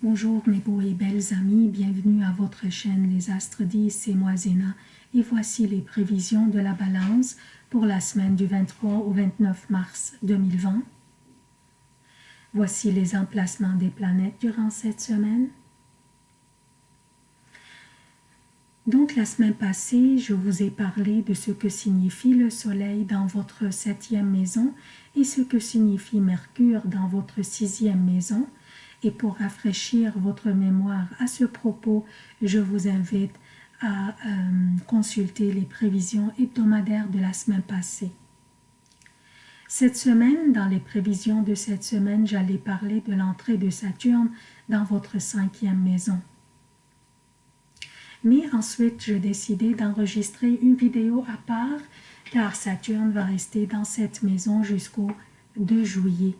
Bonjour mes beaux et belles amis, bienvenue à votre chaîne Les Astres 10, c'est moi Zéna et voici les prévisions de la balance pour la semaine du 23 au 29 mars 2020. Voici les emplacements des planètes durant cette semaine. Donc la semaine passée, je vous ai parlé de ce que signifie le soleil dans votre septième maison et ce que signifie Mercure dans votre sixième maison et pour rafraîchir votre mémoire à ce propos, je vous invite à euh, consulter les prévisions hebdomadaires de la semaine passée. Cette semaine, dans les prévisions de cette semaine, j'allais parler de l'entrée de Saturne dans votre cinquième maison. Mais ensuite, je décidé d'enregistrer une vidéo à part car Saturne va rester dans cette maison jusqu'au 2 juillet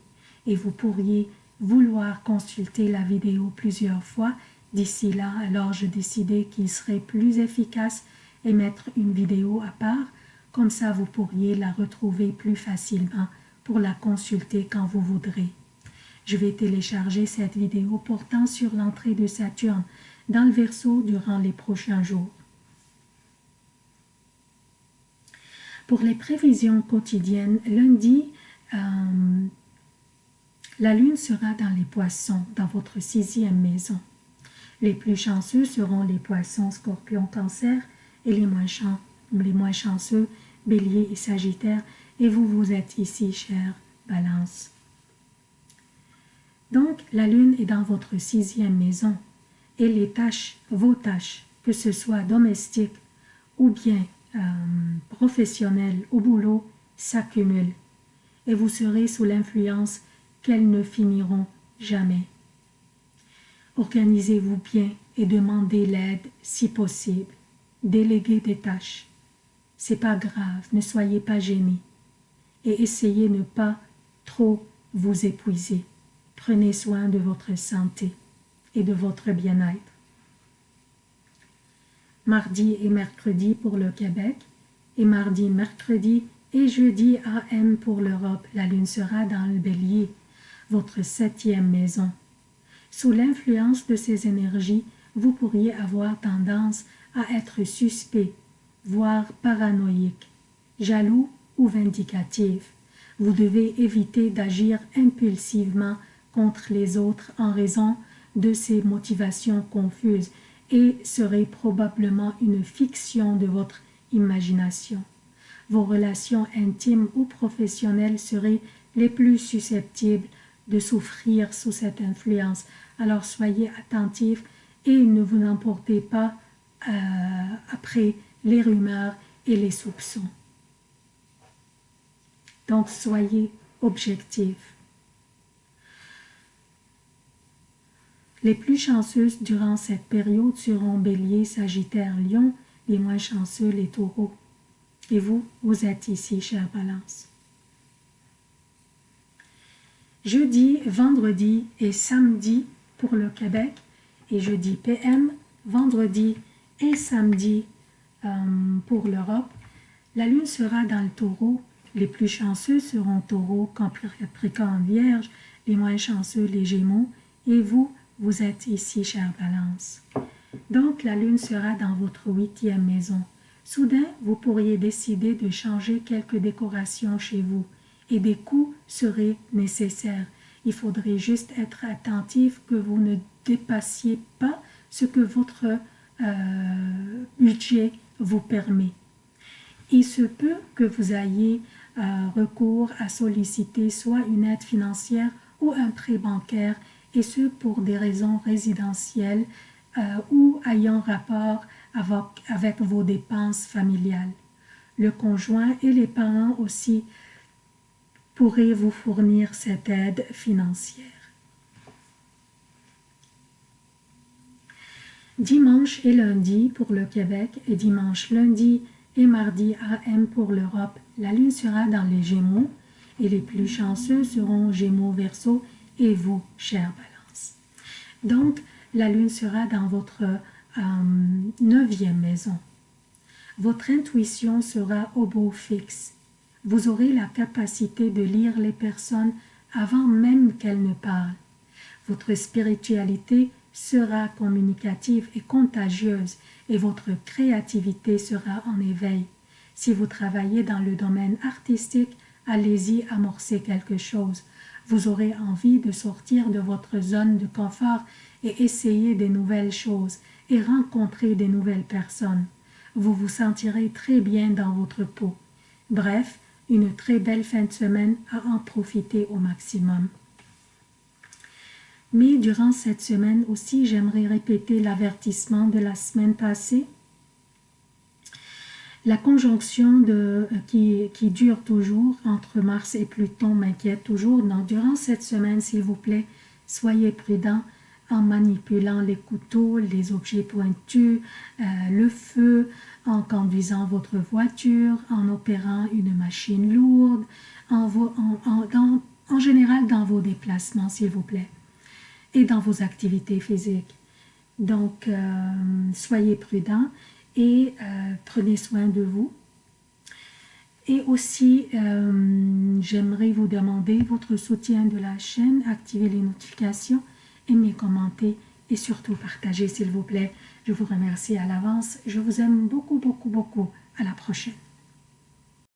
et vous pourriez vouloir consulter la vidéo plusieurs fois d'ici là, alors je décidai qu'il serait plus efficace et mettre une vidéo à part, comme ça vous pourriez la retrouver plus facilement pour la consulter quand vous voudrez. Je vais télécharger cette vidéo portant sur l'entrée de Saturne dans le Verseau durant les prochains jours. Pour les prévisions quotidiennes, lundi, euh, la lune sera dans les poissons, dans votre sixième maison. Les plus chanceux seront les poissons, scorpions, cancer, et les moins, chanceux, bélier et sagittaire, et vous, vous êtes ici, chère balance. Donc, la lune est dans votre sixième maison, et les tâches, vos tâches, que ce soit domestiques ou bien euh, professionnelles au boulot, s'accumulent, et vous serez sous l'influence qu'elles ne finiront jamais. Organisez-vous bien et demandez l'aide si possible. Déléguez des tâches. C'est pas grave, ne soyez pas gênés. Et essayez ne pas trop vous épuiser. Prenez soin de votre santé et de votre bien-être. Mardi et mercredi pour le Québec et mardi, mercredi et jeudi AM pour l'Europe. La lune sera dans le bélier votre septième maison. Sous l'influence de ces énergies, vous pourriez avoir tendance à être suspect, voire paranoïque, jaloux ou vindicatif. Vous devez éviter d'agir impulsivement contre les autres en raison de ces motivations confuses et serait probablement une fiction de votre imagination. Vos relations intimes ou professionnelles seraient les plus susceptibles de souffrir sous cette influence. Alors soyez attentifs et ne vous emportez pas euh, après les rumeurs et les soupçons. Donc soyez objectifs. Les plus chanceuses durant cette période seront Bélier, Sagittaire, Lion, les moins chanceux, les taureaux. Et vous, vous êtes ici, chère Balance jeudi, vendredi et samedi pour le Québec et jeudi PM, vendredi et samedi euh, pour l'Europe. La lune sera dans le taureau. Les plus chanceux seront taureau, capricorne, vierge, les moins chanceux, les gémeaux. Et vous, vous êtes ici, chère balance. Donc, la lune sera dans votre huitième maison. Soudain, vous pourriez décider de changer quelques décorations chez vous et des coûts seraient nécessaires. Il faudrait juste être attentif que vous ne dépassiez pas ce que votre euh, budget vous permet. Il se peut que vous ayez euh, recours à solliciter soit une aide financière ou un prêt bancaire, et ce pour des raisons résidentielles euh, ou ayant rapport avec, avec vos dépenses familiales. Le conjoint et les parents aussi pourrait vous fournir cette aide financière. Dimanche et lundi pour le Québec et dimanche, lundi et mardi AM pour l'Europe, la lune sera dans les Gémeaux et les plus chanceux seront Gémeaux, Verseau et vous, chère Balance. Donc, la lune sera dans votre euh, neuvième maison. Votre intuition sera au beau fixe vous aurez la capacité de lire les personnes avant même qu'elles ne parlent. Votre spiritualité sera communicative et contagieuse et votre créativité sera en éveil. Si vous travaillez dans le domaine artistique, allez-y amorcer quelque chose. Vous aurez envie de sortir de votre zone de confort et essayer des nouvelles choses et rencontrer des nouvelles personnes. Vous vous sentirez très bien dans votre peau. Bref, une très belle fin de semaine à en profiter au maximum. Mais durant cette semaine aussi, j'aimerais répéter l'avertissement de la semaine passée. La conjonction de, qui, qui, dure toujours entre Mars et Pluton m'inquiète toujours. Donc, durant cette semaine, s'il vous plaît, soyez prudents en manipulant les couteaux, les objets pointus, euh, le feu, en conduisant votre voiture, en opérant une machine lourde, en, en, général dans vos déplacements, s'il vous plaît et dans vos activités physiques. Donc, euh, soyez prudents et euh, prenez soin de vous. Et aussi, j'aimerais vous demander votre soutien de la chaîne, activez les notifications, aimez, commentez et surtout partagez s'il vous plaît. Je vous remercie à l'avance. Je vous aime beaucoup, beaucoup, beaucoup. À la prochaine.